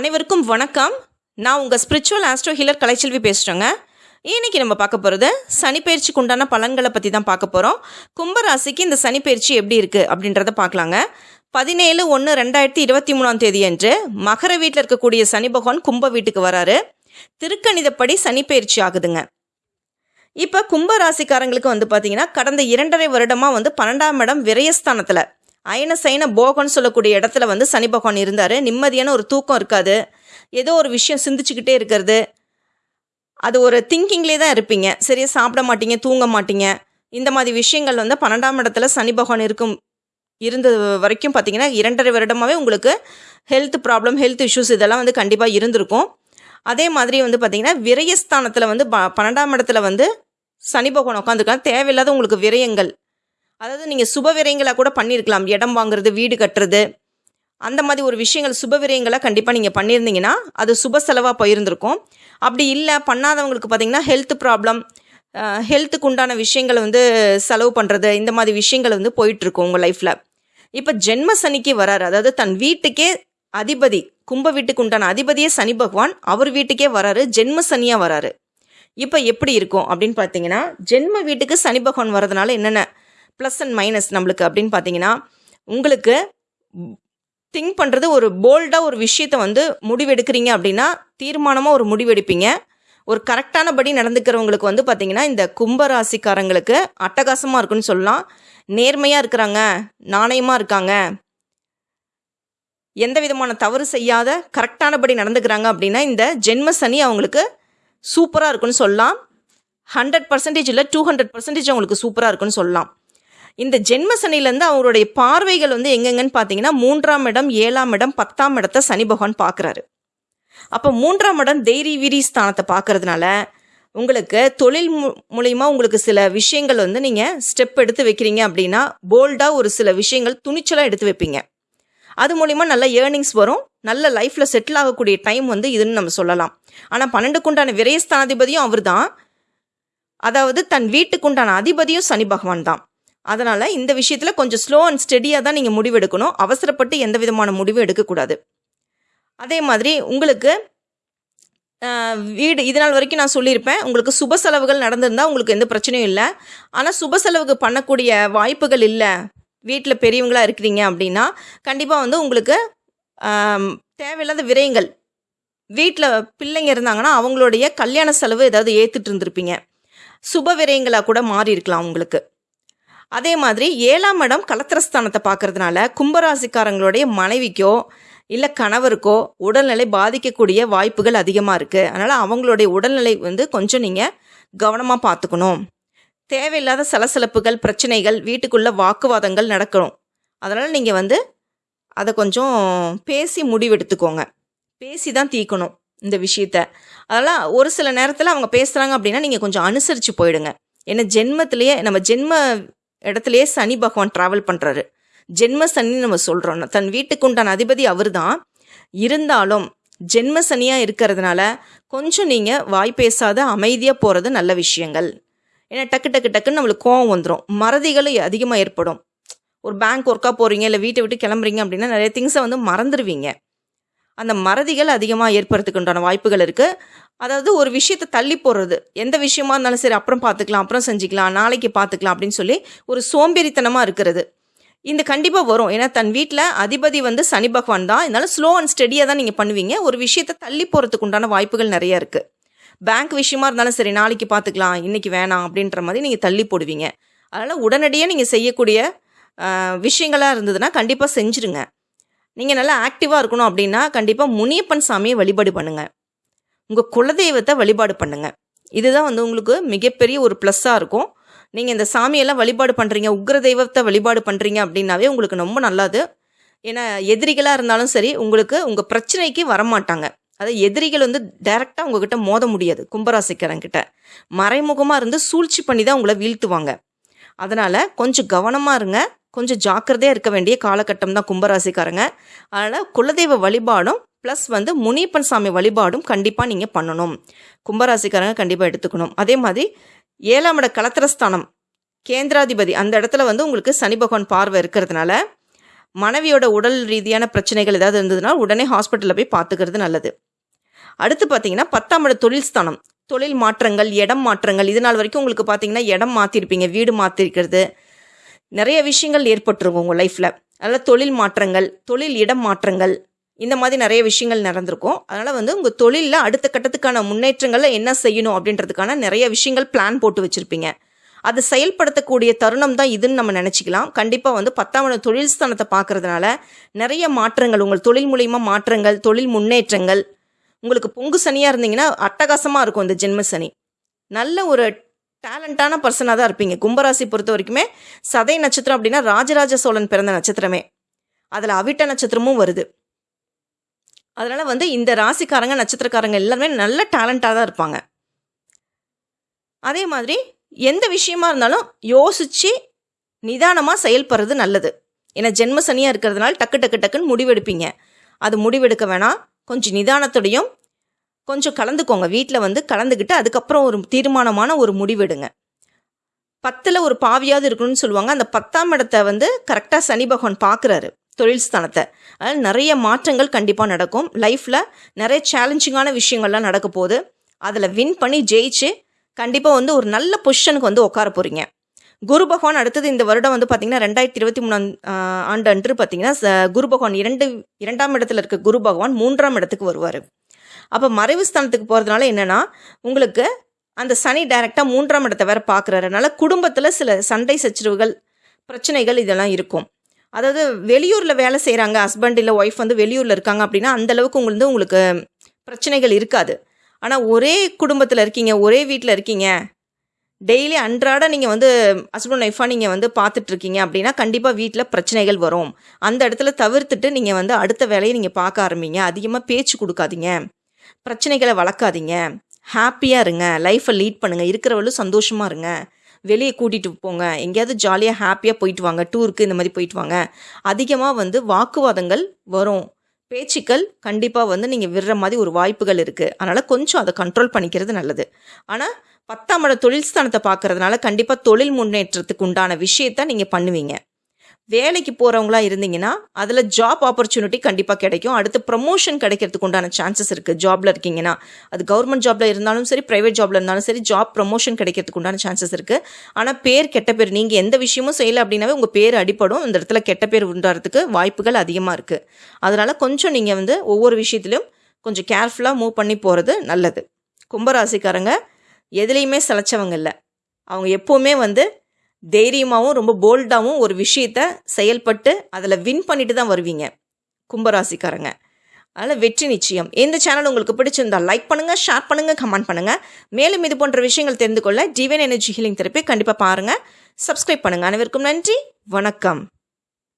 அனைவருக்கும் வணக்கம். நான் உங்கள் ஸ்பிரிச்சுவல் ஆஸ்ட்ரோ ஹீலர் கலைச்செல்வி பேசுகிறேங்க இன்னைக்கு நம்ம பார்க்க போகிறது சனிப்பயிற்சிக்கு உண்டான பலன்களை பற்றி தான் பார்க்க போகிறோம் கும்பராசிக்கு இந்த சனிப்பெயர்ச்சி எப்படி இருக்குது அப்படின்றத பார்க்கலாங்க. பதினேழு ஒன்று ரெண்டாயிரத்தி இருபத்தி மூணாம் தேதி அன்று மகர வீட்டில் இருக்கக்கூடிய சனி பகவான் கும்ப வீட்டுக்கு வராரு. திருக்கணிதப்படி சனிப்பெயர்ச்சி ஆகுதுங்க. இப்போ கும்பராசிக்காரங்களுக்கு வந்து பார்த்தீங்கன்னா கடந்த இரண்டரை வருடமாக வந்து பன்னெண்டாம் இடம் விரயஸ்தானத்தில். அயன சைன போகம்னு சொல்லக்கூடிய இடத்துல வந்து சனி பகவான் இருந்தார். நிம்மதியான ஒரு தூக்கம் இருக்காது. ஏதோ ஒரு விஷயம் சிந்திச்சுக்கிட்டே இருக்கிறது. அது ஒரு திங்கிங்லேயே தான் இருப்பீங்க. சரியாக சாப்பிட மாட்டீங்க தூங்க மாட்டீங்க. இந்த மாதிரி விஷயங்கள் வந்து பன்னெண்டாம் இடத்துல சனி பகவான் இருக்கும் இருந்தது வரைக்கும் பார்த்தீங்கன்னா இரண்டரை வருடமாகவே உங்களுக்கு ஹெல்த் ப்ராப்ளம் ஹெல்த் இஷ்யூஸ் இதெல்லாம் வந்து கண்டிப்பாக இருந்திருக்கும். அதே மாதிரி வந்து பார்த்தீங்கன்னா விரயஸ்தானத்தில் வந்து ப பன்னெண்டாம் இடத்துல வந்து சனி பகவான் உட்காந்துருக்காங்க தேவையில்லாத உங்களுக்கு விரயங்கள் அதாவது நீங்கள் சுப விரயங்களாக கூட பண்ணியிருக்கலாம் இடம் வாங்குறது வீடு கட்டுறது. அந்த மாதிரி ஒரு விஷயங்கள் சுப விரயங்களை கண்டிப்பாக நீங்கள் பண்ணியிருந்தீங்கன்னா அது சுப செலவாக போயிருந்திருக்கும். அப்படி இல்லை பண்ணாதவங்களுக்கு பார்த்திங்கன்னா ஹெல்த் ப்ராப்ளம் ஹெல்த்துக்கு உண்டான விஷயங்களை வந்து செலவு பண்ணுறது இந்த மாதிரி விஷயங்கள் வந்து போயிட்டுருக்கும் உங்கள் லைஃப்பில் இப்போ ஜென்ம சனிக்கு வராரு. அதாவது தன் வீட்டுக்கே அதிபதி கும்ப வீட்டுக்கு உண்டான அதிபதியே சனி பகவான் அவர் வீட்டுக்கே வராரு ஜென்ம சனியாக வராரு. இப்போ எப்படி இருக்கும் அப்படின்னு பார்த்தீங்கன்னா ஜென்ம வீட்டுக்கு சனி பகவான் வரதுனால என்னென்ன ப்ளஸ் அண்ட் மைனஸ் நம்மளுக்கு அப்படின்னு பார்த்தீங்கன்னா உங்களுக்கு திங்க் பண்ணுறது ஒரு போல்டாக ஒரு விஷயத்தை வந்து முடிவெடுக்கிறீங்க அப்படின்னா தீர்மானமாக ஒரு முடிவெடுப்பீங்க. ஒரு கரெக்டானபடி நடந்துக்கிறவங்களுக்கு வந்து பார்த்தீங்கன்னா இந்த கும்பராசிக்காரங்களுக்கு அட்டகாசமாக இருக்குன்னு சொல்லலாம். நேர்மையாக இருக்கிறாங்க நாணயமாக இருக்காங்க. எந்த விதமான தவறு செய்யாத கரெக்டானபடி நடந்துக்கிறாங்க அப்படின்னா இந்த ஜென்ம சனி அவங்களுக்கு சூப்பராக இருக்குன்னு சொல்லலாம். ஹண்ட்ரட் பர்சன்டேஜ் இல்லை டூ ஹண்ட்ரட் பர்சன்டேஜ் அவங்களுக்கு சூப்பராக இருக்குன்னு சொல்லலாம். இந்த ஜென்ம சனிலேருந்து அவருடைய பார்வைகள் வந்து எங்கெங்கன்னு பார்த்தீங்கன்னா மூன்றாம் இடம் ஏழாம் இடம் பத்தாம் இடத்தை சனி பகவான் பார்க்குறாரு. அப்போ மூன்றாம் இடம் தைரி வீரி ஸ்தானத்தை பார்க்கறதுனால உங்களுக்கு தொழில் மு மூலிமா உங்களுக்கு சில விஷயங்கள் வந்து நீங்கள் ஸ்டெப் எடுத்து வைக்கிறீங்க அப்படின்னா போல்டாக ஒரு சில விஷயங்கள் துணிச்சலாக எடுத்து வைப்பீங்க. அது மூலிமா நல்ல ஏர்னிங்ஸ் வரும். நல்ல லைஃப்பில் செட்டில் ஆகக்கூடிய டைம் வந்து இதுன்னு நம்ம சொல்லலாம். ஆனால் பன்னெண்டுக்குண்டான விரயஸ்தானாதிபதியும் அவர் தான் அதாவது தன் வீட்டுக்குண்டான அதிபதியும் சனி பகவான் தான். அதனால் இந்த விஷயத்தில் கொஞ்சம் ஸ்லோ அண்ட் ஸ்டெடியாக தான் நீங்கள் முடிவெடுக்கணும். அவசரப்பட்டு எந்த விதமான முடிவும் எடுக்கக்கூடாது. அதே மாதிரி உங்களுக்கு வீடு இது நாள் வரைக்கும் நான் சொல்லியிருப்பேன். உங்களுக்கு சுப செலவுகள் நடந்திருந்தால் உங்களுக்கு எந்த பிரச்சனையும் இல்லை. ஆனால் சுப செலவுக்கு பண்ணக்கூடிய வாய்ப்புகள் இல்லை. வீட்டில் பெரியவங்களாக இருக்கிறீங்க அப்படின்னா கண்டிப்பாக வந்து உங்களுக்கு தேவையில்லாத விரயங்கள். வீட்டில் பிள்ளைங்க இருந்தாங்கன்னா அவங்களுடைய கல்யாண செலவு ஏதாவது ஏற்றுட்டு இருந்திருப்பீங்க. சுப விரயங்களாக கூட மாறி இருக்கலாம் உங்களுக்கு. அதே மாதிரி ஏழாம் இடம் கலத்திரஸ்தானத்தை பார்க்கறதுனால கும்பராசிக்காரங்களுடைய மனைவிக்கோ இல்லை கணவருக்கோ உடல்நிலை பாதிக்கக்கூடிய வாய்ப்புகள் அதிகமாக இருக்குது அதனால் அவங்களுடைய உடல்நிலை வந்து கொஞ்சம் நீங்கள் கவனமாக பார்த்துக்கணும். தேவையில்லாத சலசலப்புகள் பிரச்சனைகள் வீட்டுக்குள்ளே வாக்குவாதங்கள் நடக்கணும். அதனால் நீங்கள் வந்து அதை கொஞ்சம் பேசி முடிவெடுத்துக்கோங்க. பேசி தான் தீர்க்கணும் இந்த விஷயத்த. அதனால் ஒரு சில நேரத்தில் அவங்க பேசுகிறாங்க அப்படின்னா நீங்கள் கொஞ்சம் அனுசரித்து போயிடுங்க. ஏன்னா ஜென்மத்திலேயே நம்ம ஜென்ம இடத்துலையே சனி பகவான் ட்ராவல் பண்ணுறாரு ஜென்ம சனி நம்ம சொல்கிறோம் தன் வீட்டுக்கு உண்டான அதிபதி அவர் தான் இருந்தாலும் ஜென்ம சனியாக இருக்கிறதுனால கொஞ்சம் நீங்கள் வாய் பேசாத அமைதியாக போகிறது நல்ல விஷயங்கள். ஏன்னா டக்கு டக்கு டக்குன்னு நம்மளுக்கு கோவம் வந்துடும் மறதிகளும் அதிகமாக ஏற்படும். ஒரு பேங்க் ஒர்க்காக போகிறீங்க இல்லை வீட்டை விட்டு கிளம்புறீங்க அப்படின்னா நிறைய திங்ஸை வந்து மறந்துடுவீங்க அந்த மறதிகள் அதிகமாக ஏற்படுறதுக்கு உண்டான வாய்ப்புகள் இருக்குது அதாவது ஒரு விஷயத்தை தள்ளி போடுறது. எந்த விஷயமா இருந்தாலும் சரி அப்புறம் பார்த்துக்கலாம் அப்புறம் செஞ்சுக்கலாம் நாளைக்கு பார்த்துக்கலாம் அப்படின்னு சொல்லி ஒரு சோம்பேறித்தனமாக இருக்கிறது. இந்த கண்டிப்பாக வரும். ஏன்னா தன் வீட்டில் அதிபதி வந்து சனி பகவான் தான். இதனால ஸ்லோ அண்ட் ஸ்டெடியாக தான் நீங்கள் பண்ணுவீங்க. ஒரு விஷயத்தை தள்ளி போகிறதுக்கு உண்டான வாய்ப்புகள் நிறைய இருக்குது பேங்க் விஷயமா இருந்தாலும் சரி நாளைக்கு பார்த்துக்கலாம் இன்றைக்கி வேணாம் அப்படின்ற மாதிரி நீங்கள் தள்ளி போடுவீங்க. அதனால் உடனடியாக நீங்கள் செய்யக்கூடிய விஷயங்களாக இருந்ததுன்னா கண்டிப்பாக செஞ்சுருங்க. நீங்கள் நல்லா ஆக்டிவாக இருக்கணும் அப்படின்னா கண்டிப்பாக முனியப்பன் சாமியை வழிபாடு பண்ணுங்கள் உங்கள் குலதெய்வத்தை வழிபாடு பண்ணுங்கள் இதுதான் வந்து உங்களுக்கு மிகப்பெரிய ஒரு ப்ளஸ்ஸாக இருக்கும். நீங்கள் இந்த சாமியெல்லாம் வழிபாடு பண்ணுறீங்க உக்ர தெய்வத்தை வழிபாடு பண்ணுறீங்க அப்படின்னாவே உங்களுக்கு ரொம்ப நல்லது. ஏன்னா எதிரிகளாக இருந்தாலும் சரி உங்களுக்கு உங்கள் பிரச்சனைக்கு வரமாட்டாங்க. அதாவது எதிரிகள் வந்து டைரெக்டாக உங்ககிட்ட மோத முடியாது கும்பராசிக்காரங்கிட்ட. மறைமுகமாக இருந்து சூழ்ச்சி பண்ணி தான் உங்களை வீழ்த்துவாங்க. அதனால் கொஞ்சம் கவனமாக இருங்க. கொஞ்சம் ஜாக்கிரதையாக இருக்க வேண்டிய காலகட்டம் தான் கும்பராசிக்காரங்க. அதனால் குலதெய்வ வழிபாடும் ப்ளஸ் வந்து முனியப்பன் சாமி வழிபாடும் கண்டிப்பாக நீங்கள் பண்ணணும். கும்பராசிக்காரங்க கண்டிப்பாக எடுத்துக்கணும். அதே மாதிரி ஏழாம் இட கலத்திரஸ்தானம் கேந்திராதிபதி அந்த இடத்துல வந்து உங்களுக்கு சனி பகவான் பார்வை இருக்கிறதுனால மனைவியோட உடல் ரீதியான பிரச்சனைகள் ஏதாவது இருந்ததுனால் உடனே ஹாஸ்பிட்டலில் போய் பார்த்துக்கிறது நல்லது. அடுத்து பார்த்தீங்கன்னா பத்தாம் இட தொழில் ஸ்தானம் தொழில் மாற்றங்கள் இடம் மாற்றங்கள் இது நாள் வரைக்கும் உங்களுக்கு பார்த்தீங்கன்னா இடம் மாற்றிருப்பீங்க வீடு மாற்றிருக்கிறது நிறைய விஷயங்கள் ஏற்பட்டிருக்கும் உங்கள் லைஃப்பில் அதனால் தொழில் மாற்றங்கள் தொழில் இடம் மாற்றங்கள் இந்த மாதிரி நிறைய விஷயங்கள் நடந்திருக்கும். அதனால் வந்து உங்கள் தொழிலில் அடுத்த கட்டத்துக்கான முன்னேற்றங்களில் என்ன செய்யணும் அப்படின்றதுக்கான நிறைய விஷயங்கள் பிளான் போட்டு வச்சுருப்பீங்க. அதை செயல்படுத்தக்கூடிய தருணம் தான் இதுன்னு நம்ம நினச்சிக்கலாம். கண்டிப்பாக வந்து பத்தாம் தொழில் ஸ்தானத்தை பார்க்கறதுனால நிறைய மாற்றங்கள் உங்கள் தொழில் மூலயமா மாற்றங்கள் தொழில் முன்னேற்றங்கள் உங்களுக்கு பொங்கு சனியாக இருந்தீங்கன்னா அட்டகாசமாக இருக்கும் இந்த ஜென்ம சனி. நல்ல ஒரு டேலண்டான பர்சனாக தான் இருப்பீங்க. கும்பராசி பொறுத்த வரைக்குமே சதை நட்சத்திரம் அப்படின்னா ராஜராஜ சோழன் பிறந்த நட்சத்திரமே. அதில் அவிட்ட நட்சத்திரமும் வருது. அதனால் வந்து இந்த ராசிக்காரங்க நட்சத்திரக்காரங்க எல்லாருமே நல்ல டேலண்ட்டாக தான் இருப்பாங்க. அதே மாதிரி எந்த விஷயமா இருந்தாலும் யோசித்து நிதானமாக செயல்படுறது நல்லது. ஏன்னா ஜென்ம சனியாக இருக்கிறதுனால டக்கு டக்கு டக்குன்னு முடிவெடுப்பீங்க. அது முடிவெடுக்க வேணாம். கொஞ்சம் நிதானத்தோடையும் கொஞ்சம் கலந்துக்கோங்க. வீட்டில் வந்து கலந்துக்கிட்டு அதுக்கப்புறம் ஒரு தீர்மானமான ஒரு முடிவெடுங்க. பத்தில் ஒரு பாவியாவது இருக்கணும்னு சொல்லுவாங்க. அந்த பத்தாம் இடத்த வந்து கரெக்டாக சனி பகவான் பார்க்குறாரு. தொழில் ஸ்தானத்தை. அதனால் நிறைய மாற்றங்கள் கண்டிப்பாக நடக்கும். லைஃப்பில் நிறைய சேலஞ்சிங்கான விஷயங்கள்லாம் நடக்க போகுது. அதில் வின் பண்ணி ஜெயிச்சு கண்டிப்பாக வந்து ஒரு நல்ல பொசிஷனுக்கு வந்து உட்கார போகிறீங்க குரு பகவான் அடுத்தது இந்த வருடம் வந்து பார்த்தீங்கன்னா ரெண்டாயிரத்தி இருபத்தி மூணாம் ஆண்டு அன்று பார்த்தீங்கன்னா குரு பகவான் இரண்டு இரண்டாம் இடத்துல இருக்க குரு பகவான் மூன்றாம் இடத்துக்கு வருவார். அப்போ மறைவு ஸ்தானத்துக்கு போகிறதுனால என்னென்னா உங்களுக்கு அந்த சனி டைரெக்டாக மூன்றாம் இடத்தை வேற பார்க்குறதுனால குடும்பத்தில் சில சண்டை சச்சரவுகள் பிரச்சனைகள் இதெல்லாம் இருக்கும். அதாவது வெளியூரில் வேலை செய்கிறாங்க ஹஸ்பண்ட் இல்லை ஒய்ஃப் வந்து வெளியூரில் இருக்காங்க அப்படின்னா அந்தளவுக்கு உங்களுக்கு வந்து உங்களுக்கு பிரச்சனைகள் இருக்காது. ஆனால் ஒரே குடும்பத்தில் இருக்கீங்க ஒரே வீட்டில் இருக்கீங்க டெய்லி அன்றாட நீங்கள் வந்து ஹஸ்பண்ட் ஒய்ஃபாக நீங்கள் வந்து பார்த்துட்ருக்கீங்க அப்படின்னா கண்டிப்பாக வீட்டில் பிரச்சனைகள் வரும். அந்த இடத்துல தவிர்த்துட்டு நீங்கள் வந்து அடுத்த வேலையை நீங்கள் பார்க்க ஆரம்பிங்க. அதிகமாக பேச்சு கொடுக்காதீங்க. பிரச்சனைகளை வளர்க்காதீங்க. ஹாப்பியாக இருங்க. லைஃப்பை லீட் பண்ணுங்கள் இருக்கிறவளும் சந்தோஷமாக இருங்க. வெளியே கூட்டிகிட்டு போங்க. எங்கேயாவது ஜாலியாக ஹாப்பியாக போயிட்டு வாங்க. டூருக்கு இந்த மாதிரி போயிட்டு வாங்க. அதிகமாக வந்து வாக்குவாதங்கள் வரும். பேச்சுக்கள் கண்டிப்பாக வந்து நீங்கள் விடுற மாதிரி ஒரு வாய்ப்புகள் இருக்குது அதனால் கொஞ்சம் அதை கண்ட்ரோல் பண்ணிக்கிறது நல்லது. ஆனால் பத்தாம் இட தொழில் ஸ்தானத்தை பார்க்கறதுனால கண்டிப்பாக தொழில் முன்னேற்றத்துக்கு உண்டான விஷயத்த நீங்கள் பண்ணுவீங்க. வேலைக்கு போகிறவங்களா இருந்தீங்கன்னா அதில் ஜாப் ஆப்பர்ச்சுனிட்டி கண்டிப்பாக கிடைக்கும். அடுத்து ப்ரமோஷன் கிடைக்கிறதுக்கு உண்டான சான்சஸ் இருக்குது ஜாபில் இருக்கீங்கன்னா அது கவர்மெண்ட் ஜாபில் இருந்தாலும் சரி ப்ரைவேட் ஜாபில் இருந்தாலும் சரி ஜாப் ப்ரமோஷன் கிடைக்கிறதுக்கு உண்டான சான்சஸ் இருக்குது ஆனால் பேர் கெட்ட பேர் நீங்கள் எந்த விஷயமும் செய்யலை அப்படின்னாவே உங்கள் பேர் அடிப்படும் இந்த இடத்துல கெட்ட பேர் உண்டாகிறதுக்கு வாய்ப்புகள் அதிகமாக இருக்குது அதனால் கொஞ்சம் நீங்கள் வந்து ஒவ்வொரு விஷயத்திலும் கொஞ்சம் கேர்ஃபுல்லாக மூவ் பண்ணி போகிறது நல்லது. கும்பராசிக்காரங்க எதுலேயுமே சளைச்சவங்க இல்லை. அவங்க எப்போவுமே வந்து தைரியமாகவும் ரொம்ப போல்டாகவும் ஒரு விஷயத்த செயல்பட்டு அதில் வின் பண்ணிட்டு தான் வருவீங்க. கும்பராசிக்காரங்க. அதனால் வெற்றி நிச்சயம். இந்த சேனல் உங்களுக்கு பிடிச்சிருந்தா லைக் பண்ணுங்கள் ஷேர் பண்ணுங்கள் கமெண்ட் பண்ணுங்கள் மேலும் இது போன்ற விஷயங்கள் தெரிந்து கொள்ள டிவைன் எனர்ஜி ஹீலிங் தெரப்பி கண்டிப்பாக பாருங்கள் சப்ஸ்கிரைப் பண்ணுங்கள் அனைவருக்கும் நன்றி. வணக்கம்.